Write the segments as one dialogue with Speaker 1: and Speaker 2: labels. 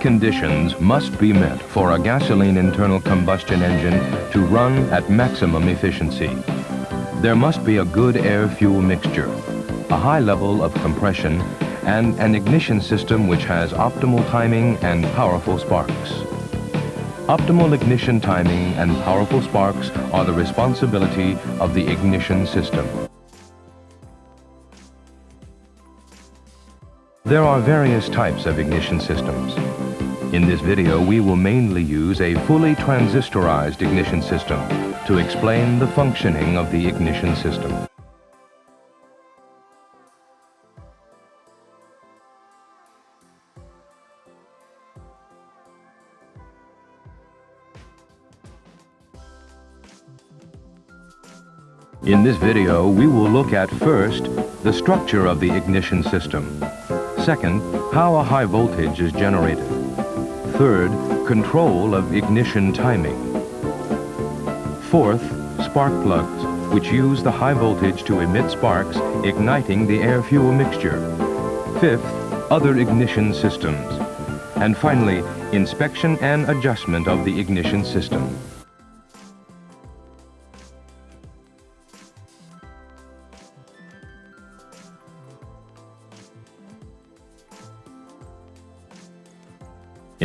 Speaker 1: Conditions must be met for a gasoline internal combustion engine to run at maximum efficiency. There must be a good air-fuel mixture, a high level of compression, and an ignition system which has optimal timing and powerful sparks. Optimal ignition timing and powerful sparks are the responsibility of the ignition system. There are various types of ignition systems. In this video, we will mainly use a fully transistorized ignition system to explain the functioning of the ignition system. In this video, we will look at first, the structure of the ignition system. Second, how a high voltage is generated. Third, control of ignition timing. Fourth, spark plugs, which use the high voltage to emit sparks, igniting the air-fuel mixture. Fifth, other ignition systems. And finally, inspection and adjustment of the ignition system.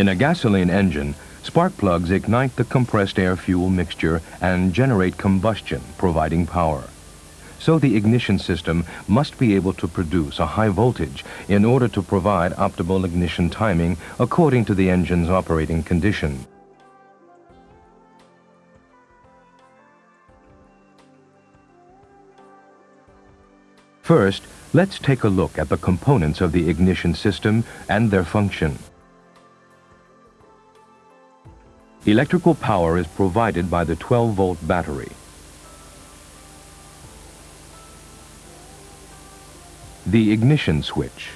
Speaker 1: In a gasoline engine, spark plugs ignite the compressed air-fuel mixture and generate combustion, providing power. So the ignition system must be able to produce a high voltage in order to provide optimal ignition timing according to the engine's operating condition. First, let's take a look at the components of the ignition system and their function. Electrical power is provided by the 12-volt battery. The ignition switch.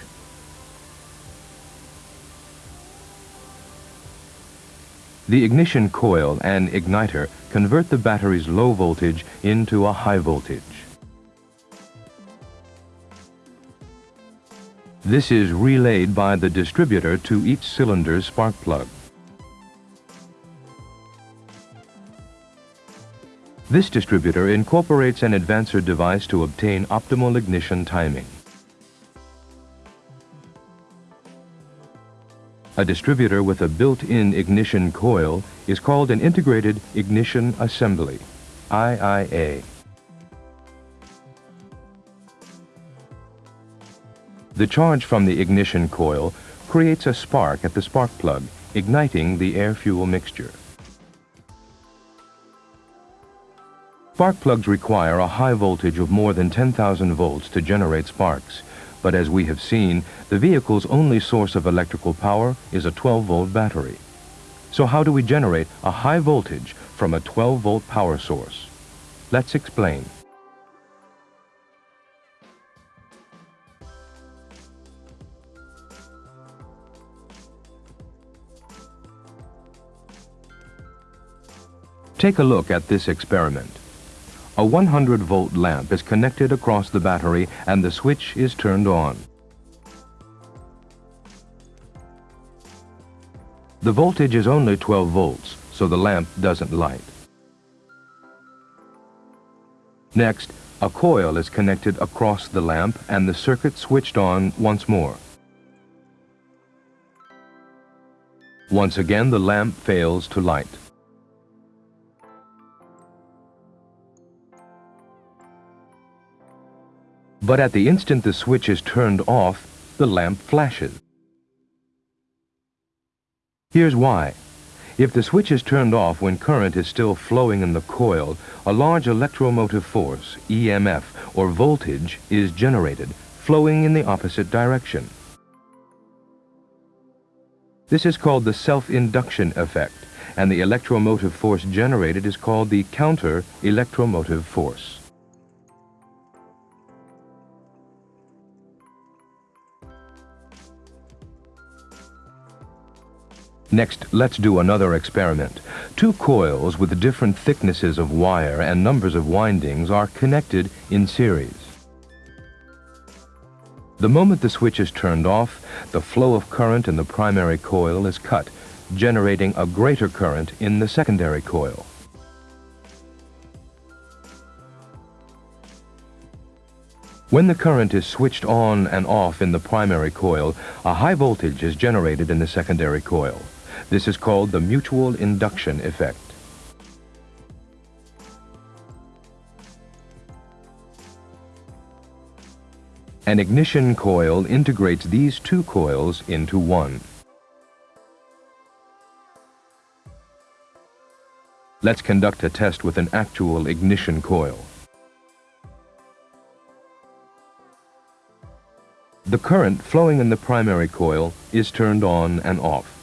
Speaker 1: The ignition coil and igniter convert the battery's low voltage into a high voltage. This is relayed by the distributor to each cylinder's spark plug. This distributor incorporates an advancer device to obtain optimal ignition timing. A distributor with a built-in ignition coil is called an Integrated Ignition Assembly, IIA. The charge from the ignition coil creates a spark at the spark plug, igniting the air-fuel mixture. Spark plugs require a high voltage of more than 10,000 volts to generate sparks. But as we have seen, the vehicle's only source of electrical power is a 12-volt battery. So how do we generate a high voltage from a 12-volt power source? Let's explain. Take a look at this experiment. A 100 volt lamp is connected across the battery and the switch is turned on. The voltage is only 12 volts, so the lamp doesn't light. Next, a coil is connected across the lamp and the circuit switched on once more. Once again, the lamp fails to light. But at the instant the switch is turned off, the lamp flashes. Here's why. If the switch is turned off when current is still flowing in the coil, a large electromotive force, EMF, or voltage is generated, flowing in the opposite direction. This is called the self-induction effect, and the electromotive force generated is called the counter-electromotive force. Next, let's do another experiment. Two coils with different thicknesses of wire and numbers of windings are connected in series. The moment the switch is turned off, the flow of current in the primary coil is cut, generating a greater current in the secondary coil. When the current is switched on and off in the primary coil, a high voltage is generated in the secondary coil. This is called the mutual induction effect. An ignition coil integrates these two coils into one. Let's conduct a test with an actual ignition coil. The current flowing in the primary coil is turned on and off.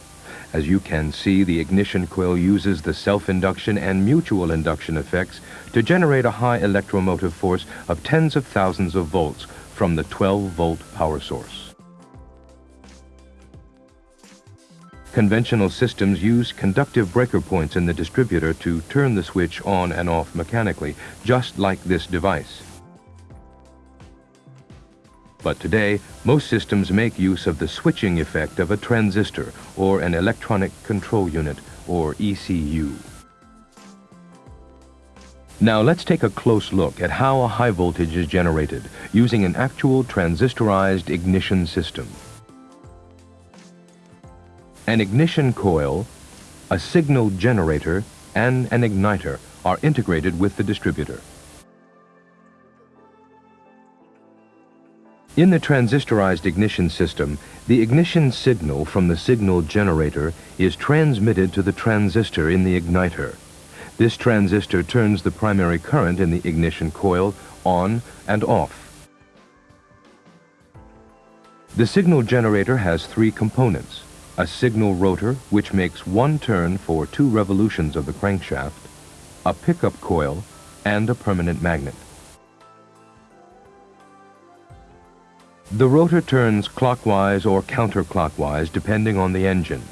Speaker 1: As you can see, the ignition coil uses the self-induction and mutual induction effects to generate a high electromotive force of tens of thousands of volts from the 12-volt power source. Conventional systems use conductive breaker points in the distributor to turn the switch on and off mechanically, just like this device. But today, most systems make use of the switching effect of a transistor or an electronic control unit, or ECU. Now let's take a close look at how a high voltage is generated using an actual transistorized ignition system. An ignition coil, a signal generator, and an igniter are integrated with the distributor. In the transistorized ignition system, the ignition signal from the signal generator is transmitted to the transistor in the igniter. This transistor turns the primary current in the ignition coil on and off. The signal generator has three components. A signal rotor, which makes one turn for two revolutions of the crankshaft, a pickup coil, and a permanent magnet. The rotor turns clockwise or counterclockwise depending on the engine.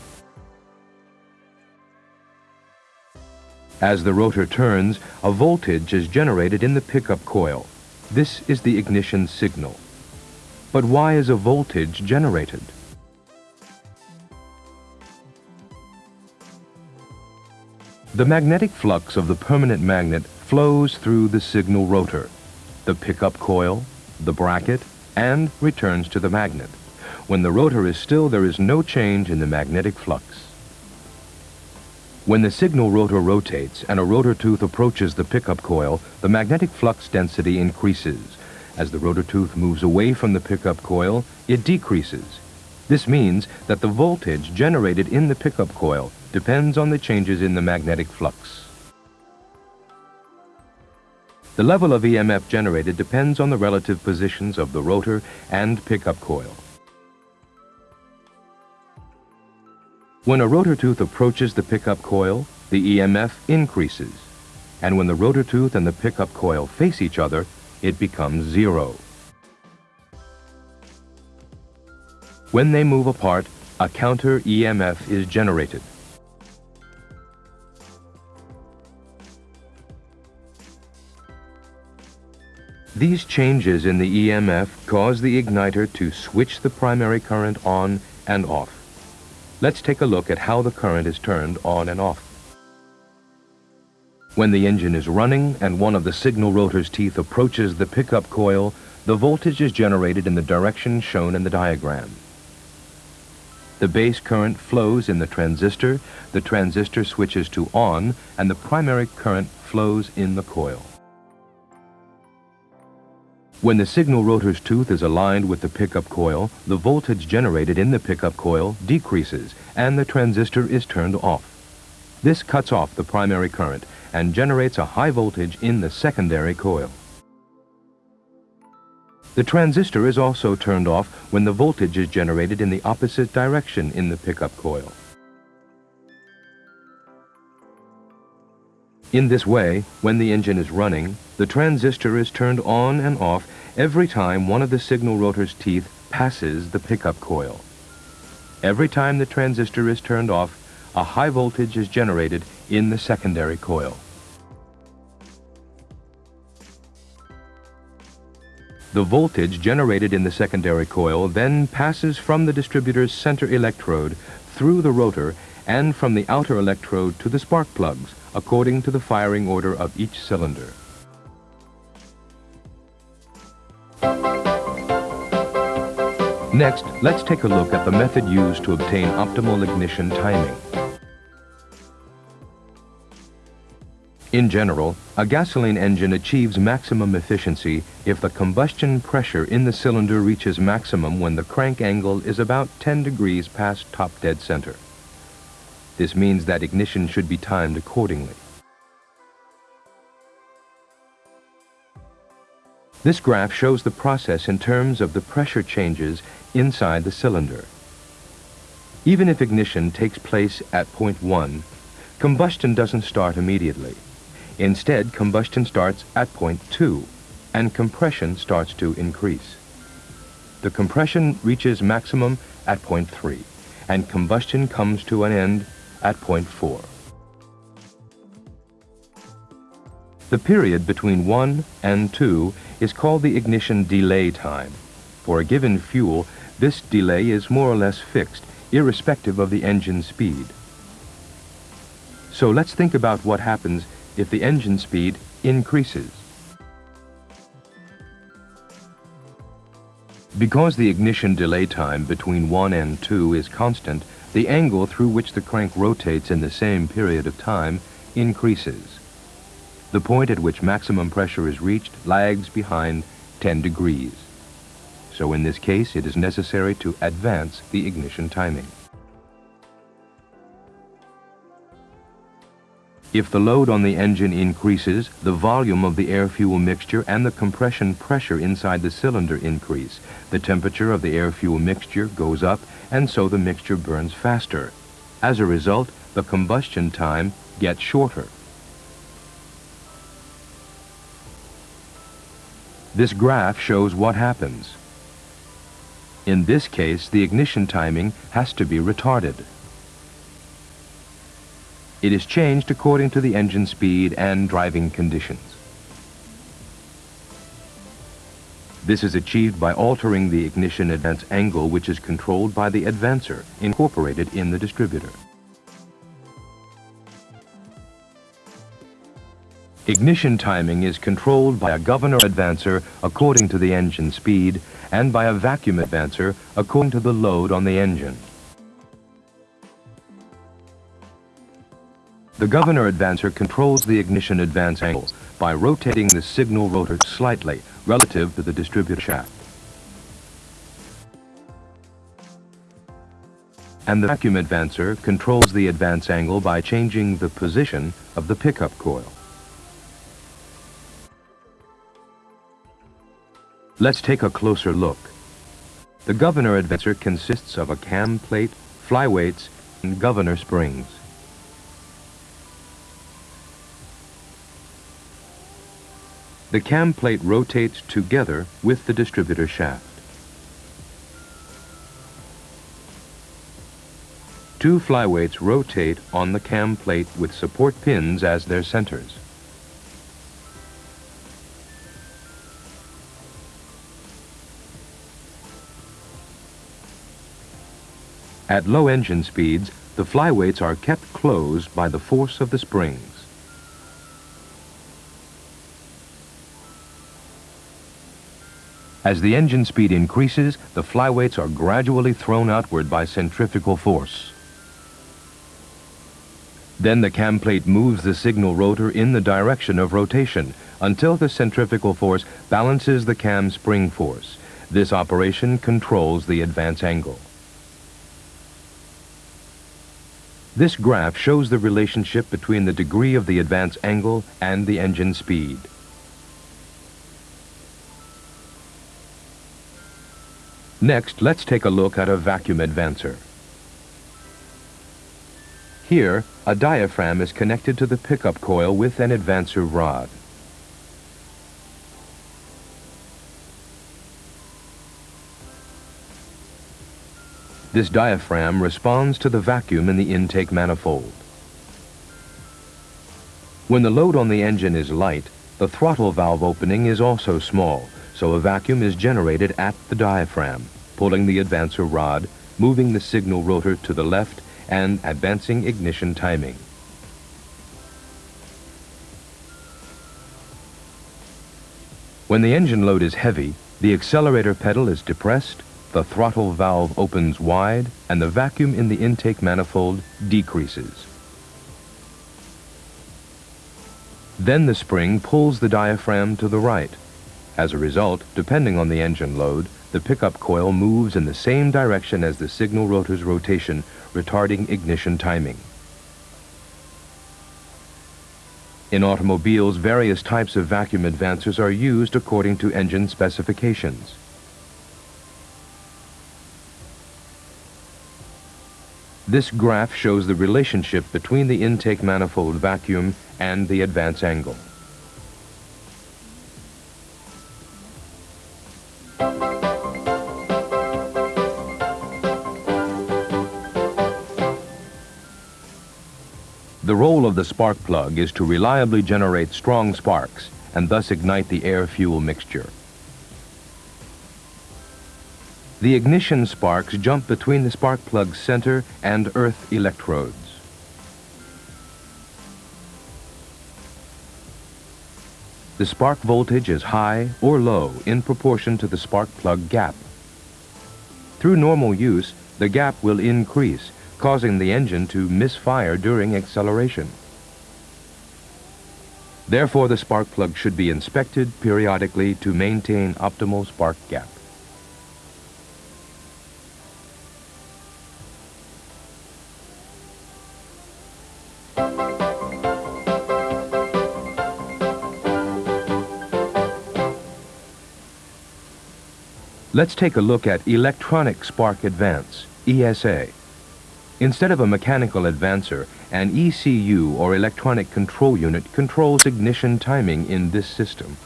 Speaker 1: As the rotor turns, a voltage is generated in the pickup coil. This is the ignition signal. But why is a voltage generated? The magnetic flux of the permanent magnet flows through the signal rotor, the pickup coil, the bracket, and returns to the magnet. When the rotor is still, there is no change in the magnetic flux. When the signal rotor rotates and a rotor tooth approaches the pickup coil, the magnetic flux density increases. As the rotor tooth moves away from the pickup coil, it decreases. This means that the voltage generated in the pickup coil depends on the changes in the magnetic flux. The level of EMF generated depends on the relative positions of the rotor and pickup coil. When a rotor tooth approaches the pickup coil, the EMF increases. And when the rotor tooth and the pickup coil face each other, it becomes zero. When they move apart, a counter EMF is generated. These changes in the EMF cause the igniter to switch the primary current on and off. Let's take a look at how the current is turned on and off. When the engine is running and one of the signal rotor's teeth approaches the pickup coil, the voltage is generated in the direction shown in the diagram. The base current flows in the transistor, the transistor switches to on, and the primary current flows in the coil. When the signal rotor's tooth is aligned with the pickup coil, the voltage generated in the pickup coil decreases and the transistor is turned off. This cuts off the primary current and generates a high voltage in the secondary coil. The transistor is also turned off when the voltage is generated in the opposite direction in the pickup coil. In this way, when the engine is running, the transistor is turned on and off every time one of the signal rotor's teeth passes the pickup coil. Every time the transistor is turned off, a high voltage is generated in the secondary coil. The voltage generated in the secondary coil then passes from the distributor's center electrode through the rotor and from the outer electrode to the spark plugs, according to the firing order of each cylinder. Next, let's take a look at the method used to obtain optimal ignition timing. In general, a gasoline engine achieves maximum efficiency if the combustion pressure in the cylinder reaches maximum when the crank angle is about 10 degrees past top dead center. This means that ignition should be timed accordingly. This graph shows the process in terms of the pressure changes inside the cylinder. Even if ignition takes place at point 1, combustion doesn't start immediately. Instead, combustion starts at point 2, and compression starts to increase. The compression reaches maximum at point 3, and combustion comes to an end at point 4. The period between 1 and 2 is called the ignition delay time. For a given fuel, this delay is more or less fixed, irrespective of the engine speed. So let's think about what happens if the engine speed increases. Because the ignition delay time between 1 and 2 is constant, the angle through which the crank rotates in the same period of time increases. The point at which maximum pressure is reached lags behind 10 degrees. So in this case, it is necessary to advance the ignition timing. If the load on the engine increases, the volume of the air-fuel mixture and the compression pressure inside the cylinder increase. The temperature of the air-fuel mixture goes up, and so the mixture burns faster. As a result, the combustion time gets shorter. This graph shows what happens. In this case, the ignition timing has to be retarded. It is changed according to the engine speed and driving conditions. This is achieved by altering the ignition advance angle which is controlled by the advancer incorporated in the distributor. Ignition timing is controlled by a governor advancer according to the engine speed and by a vacuum advancer according to the load on the engine. The governor advancer controls the ignition advance angle by rotating the signal rotor slightly relative to the distributor shaft. And the vacuum advancer controls the advance angle by changing the position of the pickup coil. Let's take a closer look. The governor advancer consists of a cam plate, flyweights, and governor springs. The cam plate rotates together with the distributor shaft. Two flyweights rotate on the cam plate with support pins as their centers. At low engine speeds, the flyweights are kept closed by the force of the springs. As the engine speed increases, the flyweights are gradually thrown outward by centrifugal force. Then the cam plate moves the signal rotor in the direction of rotation until the centrifugal force balances the cam spring force. This operation controls the advance angle. This graph shows the relationship between the degree of the advance angle and the engine speed. Next, let's take a look at a vacuum advancer. Here, a diaphragm is connected to the pickup coil with an advancer rod. This diaphragm responds to the vacuum in the intake manifold. When the load on the engine is light, the throttle valve opening is also small, so a vacuum is generated at the diaphragm, pulling the advancer rod, moving the signal rotor to the left, and advancing ignition timing. When the engine load is heavy, the accelerator pedal is depressed, the throttle valve opens wide, and the vacuum in the intake manifold decreases. Then the spring pulls the diaphragm to the right. As a result, depending on the engine load, the pickup coil moves in the same direction as the signal rotor's rotation, retarding ignition timing. In automobiles, various types of vacuum advancers are used according to engine specifications. This graph shows the relationship between the intake manifold vacuum and the advance angle. The role of the spark plug is to reliably generate strong sparks and thus ignite the air-fuel mixture. The ignition sparks jump between the spark plug's center and earth electrodes. The spark voltage is high or low in proportion to the spark plug gap. Through normal use, the gap will increase causing the engine to misfire during acceleration. Therefore, the spark plug should be inspected periodically to maintain optimal spark gap. Let's take a look at Electronic Spark Advance, ESA. Instead of a mechanical advancer, an ECU or electronic control unit controls ignition timing in this system.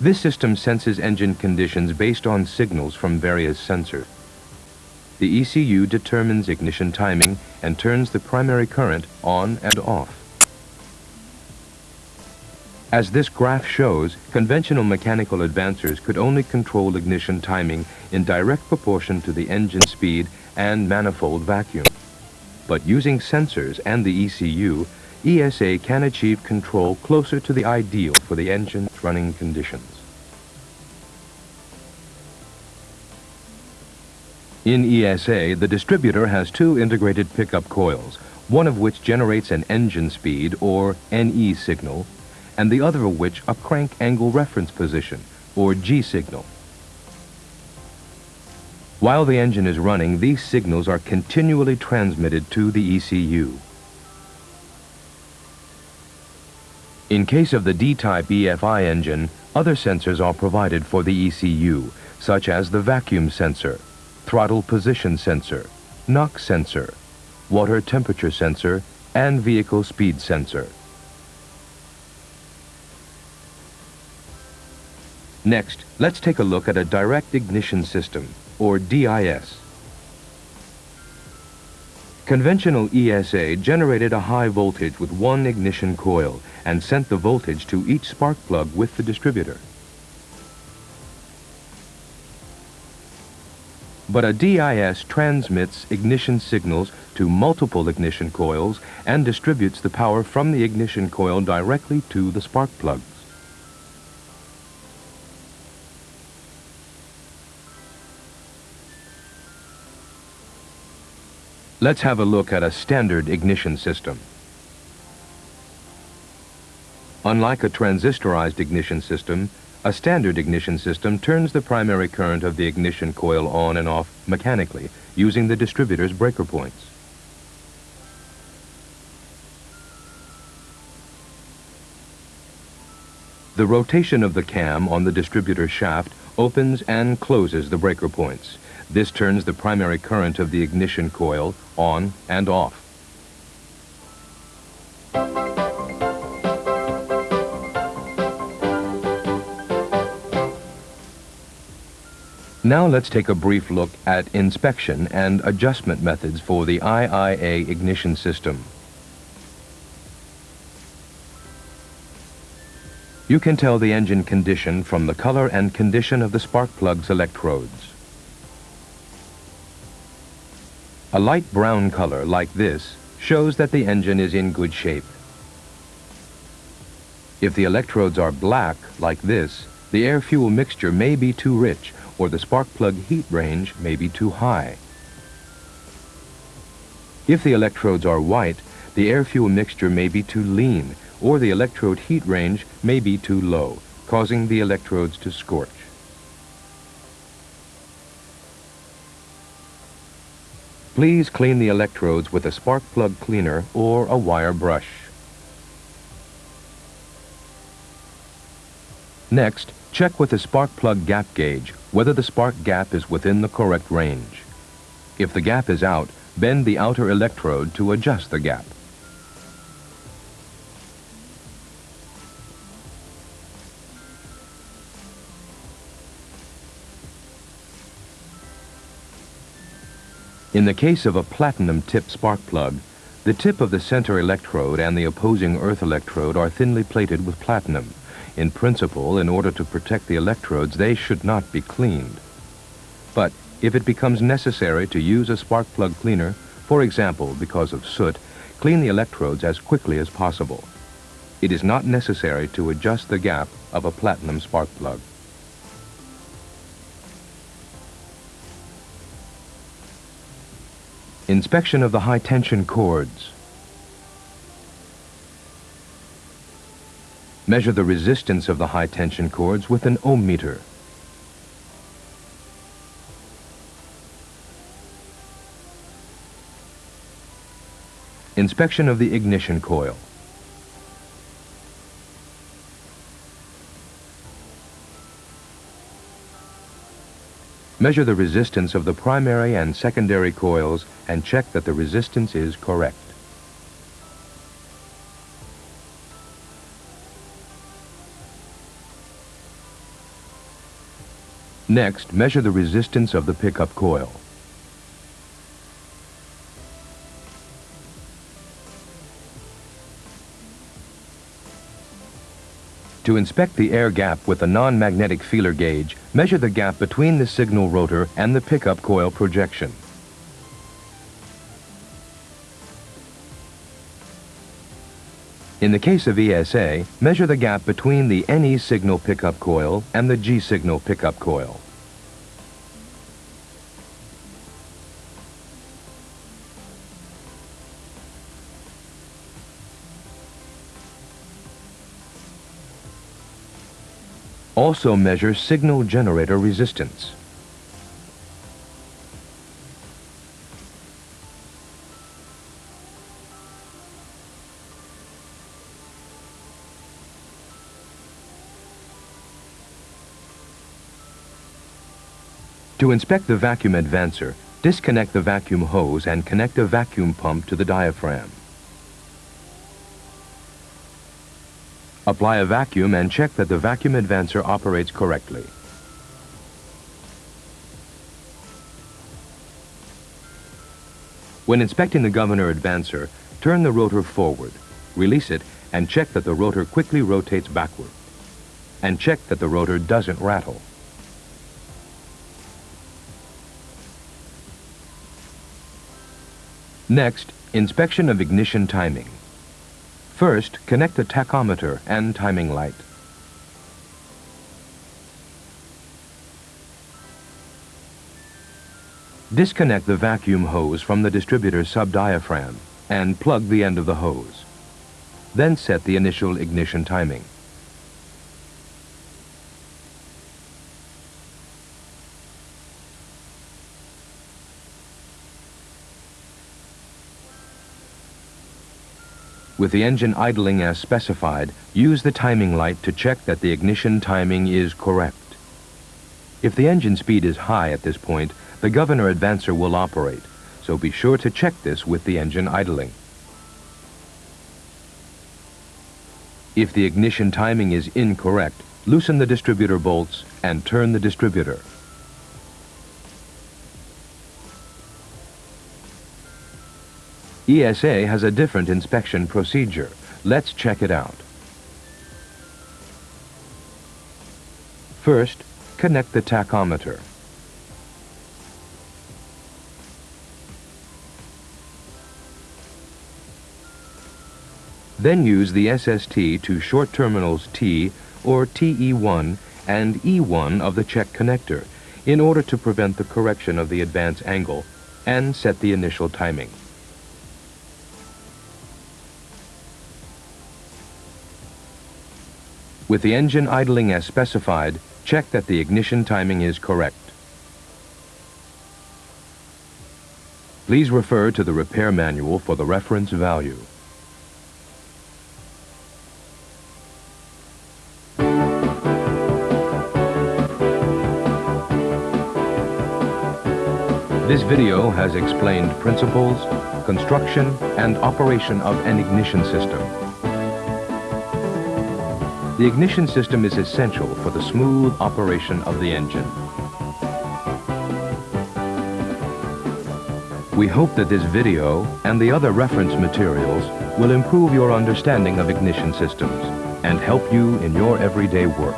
Speaker 1: This system senses engine conditions based on signals from various sensors. The ECU determines ignition timing and turns the primary current on and off. As this graph shows, conventional mechanical advancers could only control ignition timing in direct proportion to the engine speed and manifold vacuum. But using sensors and the ECU, ESA can achieve control closer to the ideal for the engine's running conditions. In ESA, the distributor has two integrated pickup coils, one of which generates an engine speed, or NE signal, and the other of which a crank angle reference position, or G signal. While the engine is running, these signals are continually transmitted to the ECU. In case of the D-type EFI engine, other sensors are provided for the ECU, such as the vacuum sensor, throttle position sensor, knock sensor, water temperature sensor, and vehicle speed sensor. Next, let's take a look at a direct ignition system, or DIS. Conventional ESA generated a high voltage with one ignition coil and sent the voltage to each spark plug with the distributor. But a DIS transmits ignition signals to multiple ignition coils and distributes the power from the ignition coil directly to the spark plug. Let's have a look at a standard ignition system. Unlike a transistorized ignition system, a standard ignition system turns the primary current of the ignition coil on and off mechanically using the distributor's breaker points. The rotation of the cam on the distributor shaft opens and closes the breaker points. This turns the primary current of the ignition coil on and off. Now let's take a brief look at inspection and adjustment methods for the IIA ignition system. You can tell the engine condition from the color and condition of the spark plug's electrodes. A light brown color like this shows that the engine is in good shape. If the electrodes are black, like this, the air-fuel mixture may be too rich or the spark plug heat range may be too high. If the electrodes are white, the air-fuel mixture may be too lean or the electrode heat range may be too low, causing the electrodes to scorch. Please clean the electrodes with a spark plug cleaner or a wire brush. Next, check with the spark plug gap gauge whether the spark gap is within the correct range. If the gap is out, bend the outer electrode to adjust the gap. In the case of a platinum tip spark plug, the tip of the center electrode and the opposing earth electrode are thinly plated with platinum. In principle, in order to protect the electrodes, they should not be cleaned. But if it becomes necessary to use a spark plug cleaner, for example because of soot, clean the electrodes as quickly as possible. It is not necessary to adjust the gap of a platinum spark plug. Inspection of the high-tension cords. Measure the resistance of the high-tension cords with an ohm meter. Inspection of the ignition coil. Measure the resistance of the primary and secondary coils and check that the resistance is correct. Next, measure the resistance of the pickup coil. To inspect the air gap with a non-magnetic feeler gauge, measure the gap between the signal rotor and the pickup coil projection. In the case of ESA, measure the gap between the NE signal pickup coil and the G signal pickup coil. Also measure signal generator resistance. To inspect the vacuum advancer, disconnect the vacuum hose and connect a vacuum pump to the diaphragm. Apply a vacuum and check that the vacuum advancer operates correctly. When inspecting the governor advancer, turn the rotor forward, release it, and check that the rotor quickly rotates backward. And check that the rotor doesn't rattle. Next, inspection of ignition timing. First, connect the tachometer and timing light. Disconnect the vacuum hose from the distributor subdiaphragm and plug the end of the hose. Then set the initial ignition timing. With the engine idling as specified, use the timing light to check that the ignition timing is correct. If the engine speed is high at this point, the governor advancer will operate, so be sure to check this with the engine idling. If the ignition timing is incorrect, loosen the distributor bolts and turn the distributor. ESA has a different inspection procedure. Let's check it out. First, connect the tachometer. Then use the SST to short terminals T or TE1 and E1 of the check connector in order to prevent the correction of the advance angle and set the initial timing. With the engine idling as specified, check that the ignition timing is correct. Please refer to the repair manual for the reference value. This video has explained principles, construction, and operation of an ignition system. The ignition system is essential for the smooth operation of the engine. We hope that this video and the other reference materials will improve your understanding of ignition systems and help you in your everyday work.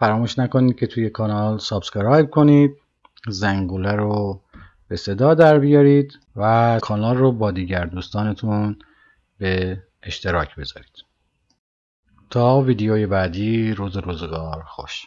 Speaker 2: فراموش نکنید که توی کانال سابسکرایب کنید زنگوله رو به صدا در بیارید و کانال رو با دیگر دوستانتون به اشتراک بذارید. تا ویدیوی بعدی روز روزگار خوش.